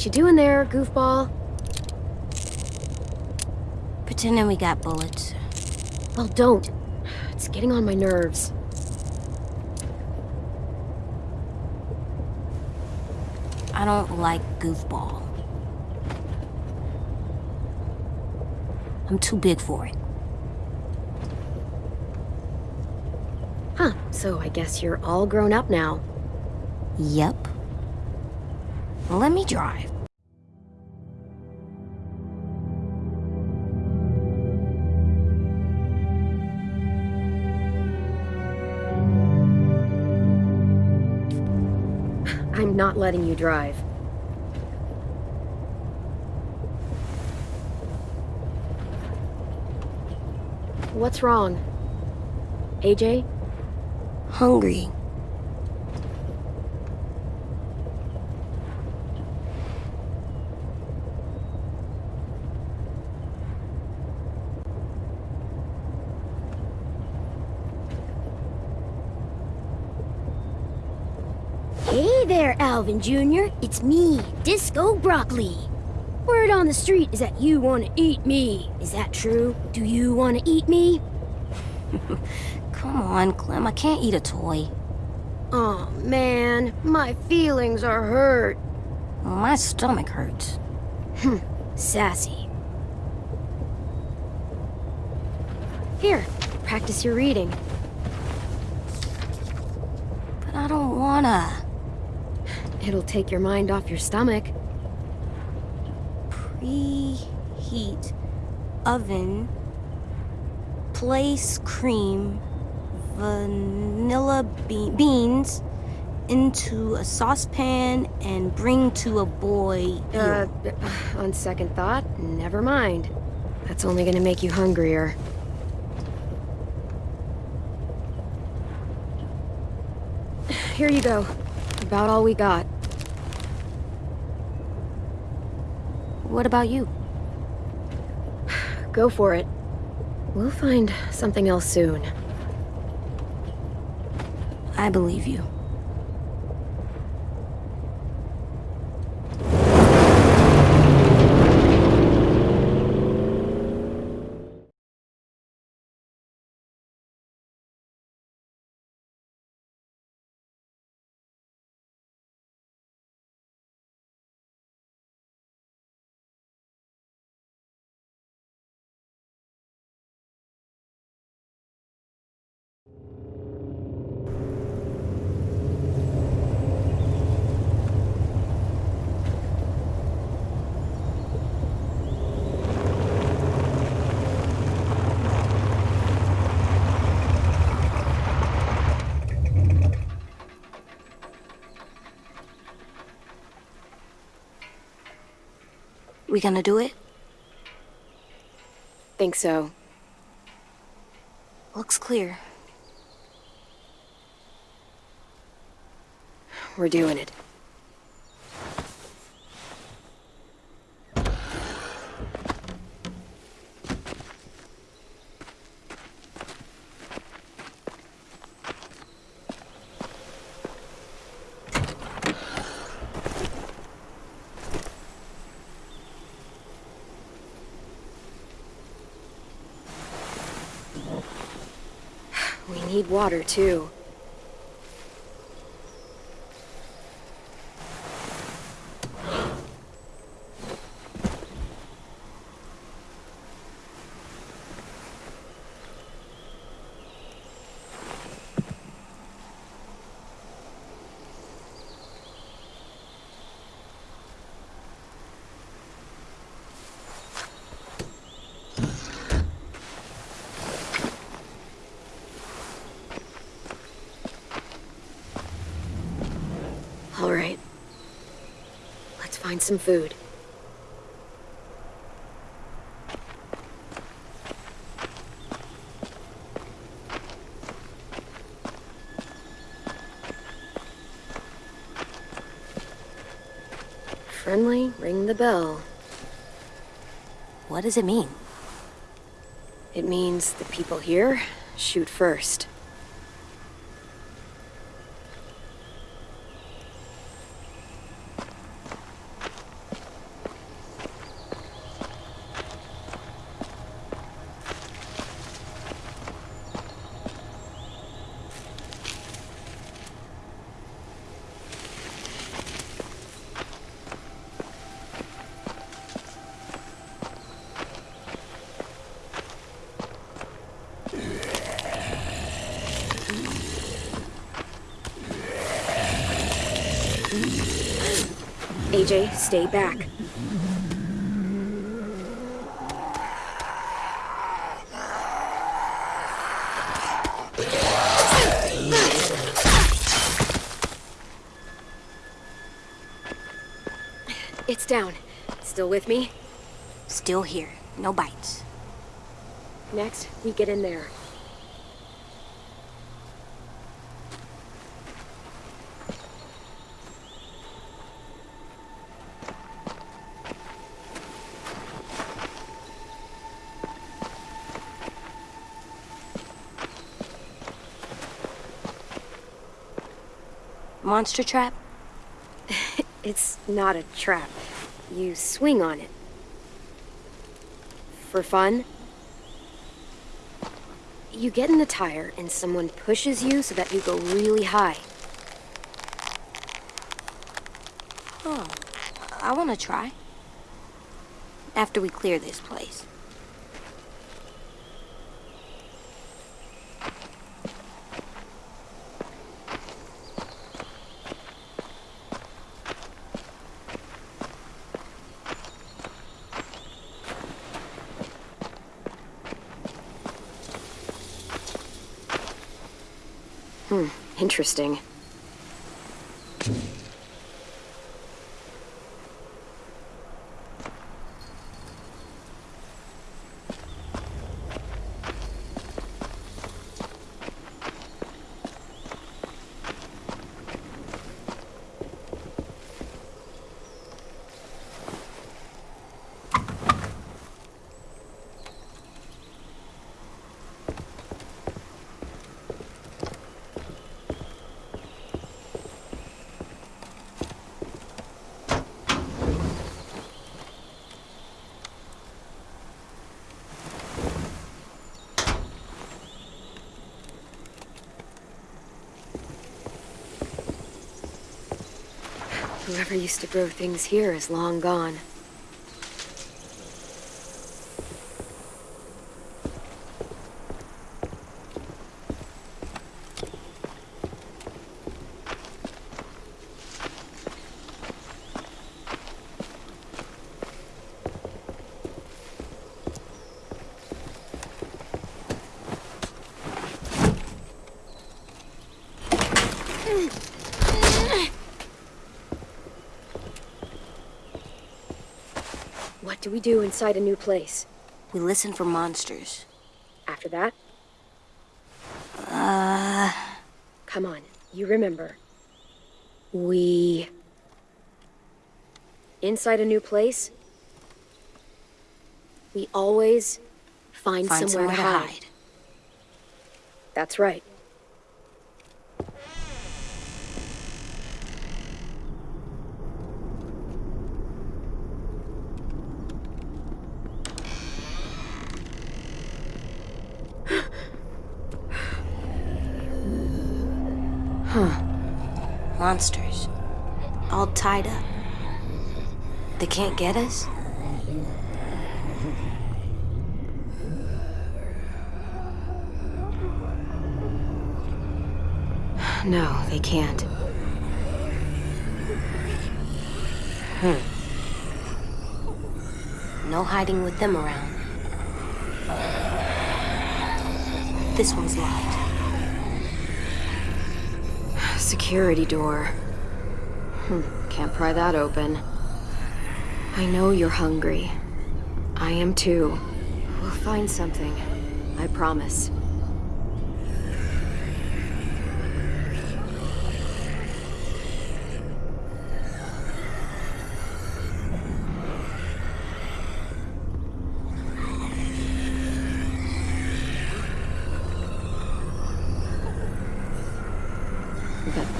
What you doing there, goofball? Pretending we got bullets. Well, don't. It's getting on my nerves. I don't like goofball. I'm too big for it. Huh, so I guess you're all grown up now. Yep. Let me drive. I'm not letting you drive. What's wrong? AJ? Hungry. Hey there, Alvin Jr. It's me, Disco Broccoli. Word on the street is that you want to eat me. Is that true? Do you want to eat me? Come on, Clem. I can't eat a toy. Oh man, my feelings are hurt. Well, my stomach hurts. Hmm, sassy. Here, practice your reading. But I don't wanna. It'll take your mind off your stomach. Preheat oven. Place cream. Vanilla be beans into a saucepan and bring to a boil. Uh, on second thought, never mind. That's only gonna make you hungrier. Here you go. About all we got. What about you? Go for it. We'll find something else soon. I believe you. We gonna do it? Think so. Looks clear. We're doing it. We need water, too. All right. Let's find some food. Friendly, ring the bell. What does it mean? It means the people here shoot first. AJ, stay back. It's down. Still with me? Still here. No bites. Next, we get in there. Monster trap? It's not a trap. You swing on it. For fun? You get in the tire and someone pushes you so that you go really high. Oh, I want to try. After we clear this place. Hmm, interesting. Whoever used to grow things here is long gone. We do inside a new place? We listen for monsters. After that? Uh, Come on, you remember. We... Inside a new place, we always find, find somewhere, to hide. That's right. Monsters. All tied up. They can't get us? No, they can't. Hmm. No hiding with them around. This one's locked. Security door. Hmm, can't pry that open. I know you're hungry. I am too. We'll find something. I promise.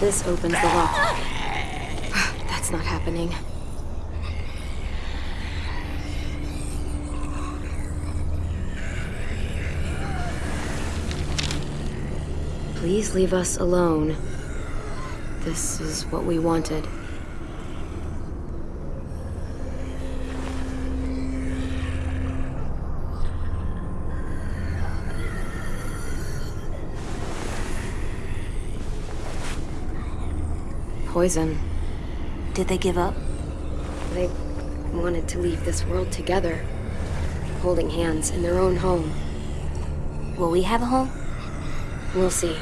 This opens the lock. That's not happening. Please leave us alone. This is what we wanted. Poison. Did they give up? They wanted to leave this world together, holding hands in their own home. Will we have a home? We'll see.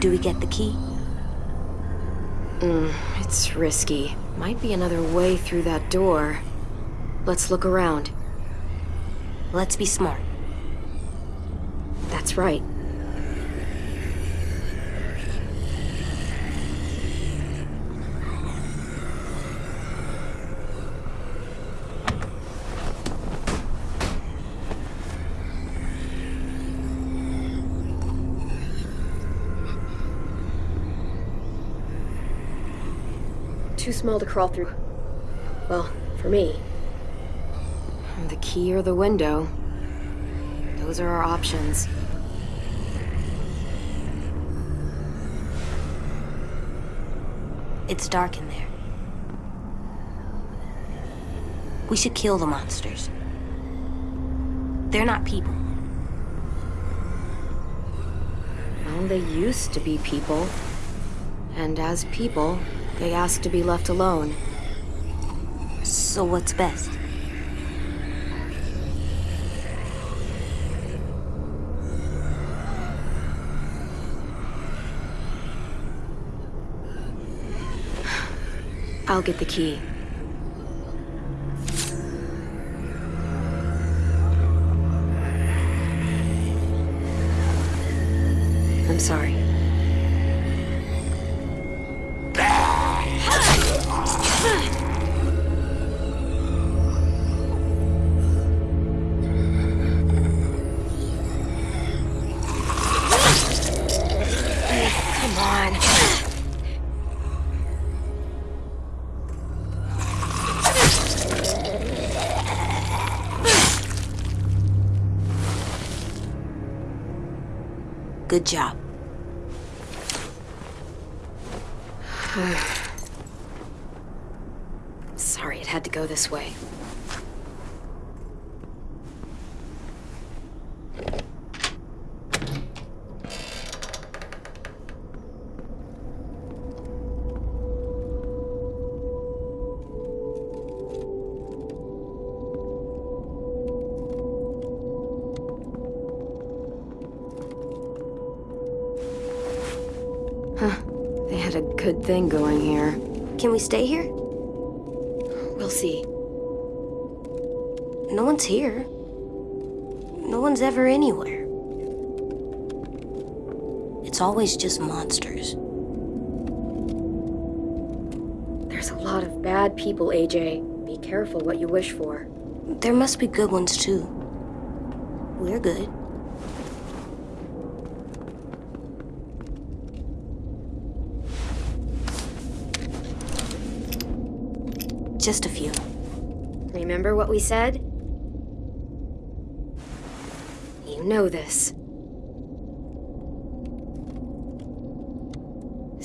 Do we get the key? Mm, it's risky. Might be another way through that door. Let's look around. Let's be smart. That's right. Too small to crawl through. Well, for me. The key or the window. Those are our options. It's dark in there. We should kill the monsters. They're not people. Well, they used to be people. And as people, they ask to be left alone. So what's best? I'll get the key. I'm sorry. Good job. Sorry it had to go this way. Can we stay here? We'll see. No one's here. No one's ever anywhere. It's always just monsters. There's a lot of bad people, AJ. Be careful what you wish for. There must be good ones too. We're good. Just a few. Remember what we said? You know this.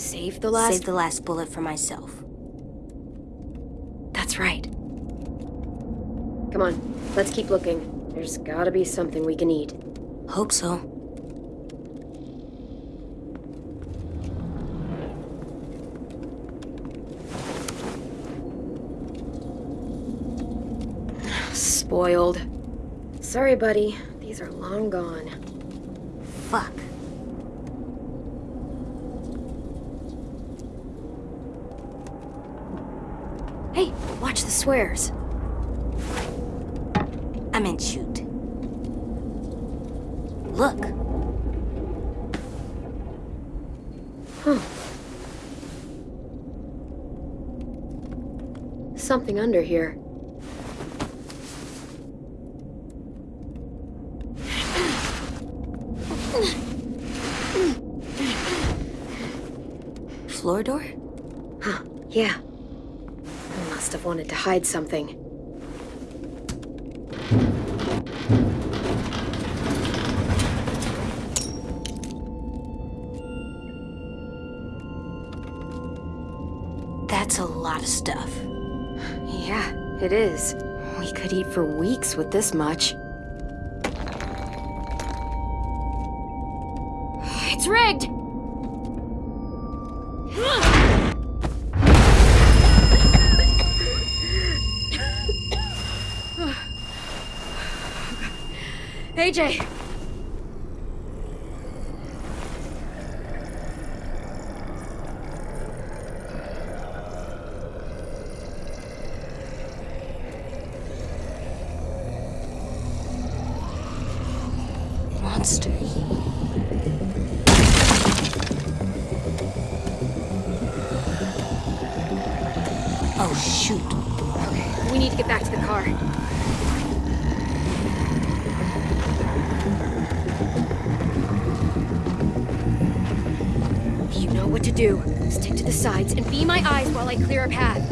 Save the last. Save the last bullet for myself. That's right. Come on, let's keep looking. There's gotta be something we can eat. Hope so. Spoiled. Sorry, buddy. These are long gone. Fuck. Hey, watch the swears. I meant shoot. Look. Something under here. Floor door? Huh, yeah. I must have wanted to hide something. That's a lot of stuff. Yeah, it is. We could eat for weeks with this much. It's rigged! AJ! Do. Stick to the sides and be my eyes while I clear a path.